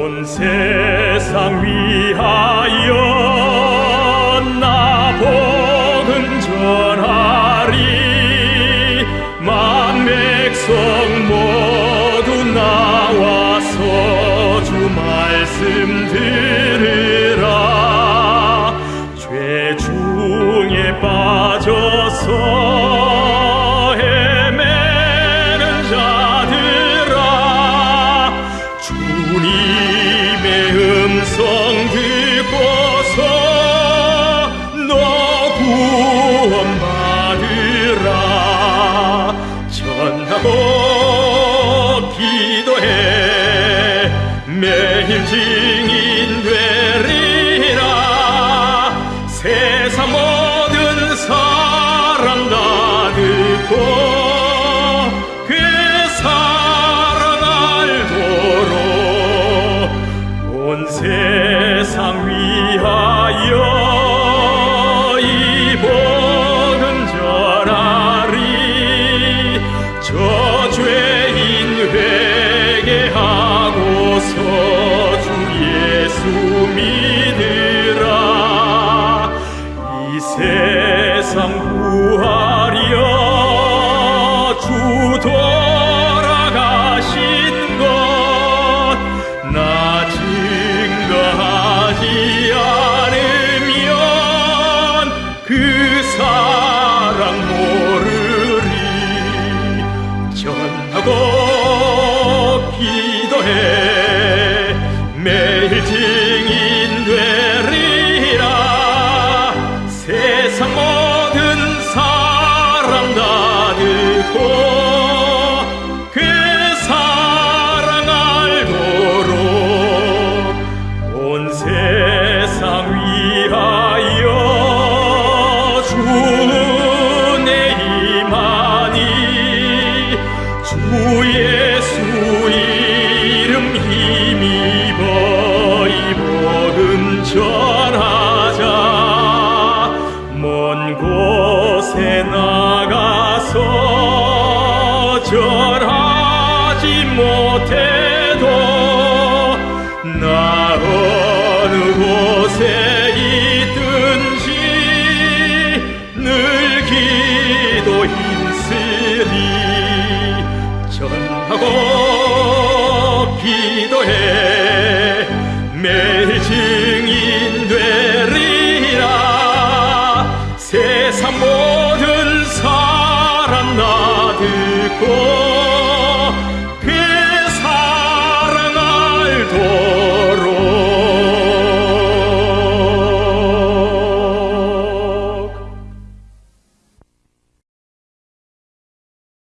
온 세상 위하여 나 복음 전하리. 만 백성 모두 나와서 주 말씀 들으 매일 증인 되리라. 세상 모든 사람 다 듣고 믿으라. 이 세상 구하려 주 돌아가신 것 나 증거하지 않으면 그 사랑 모르리. 전하고 기도해 듣 곳에 있든지 늘 기도 힘쓰리 전하고 기도해. 매일 증인 되리라. 세상 모든 사람 나 듣고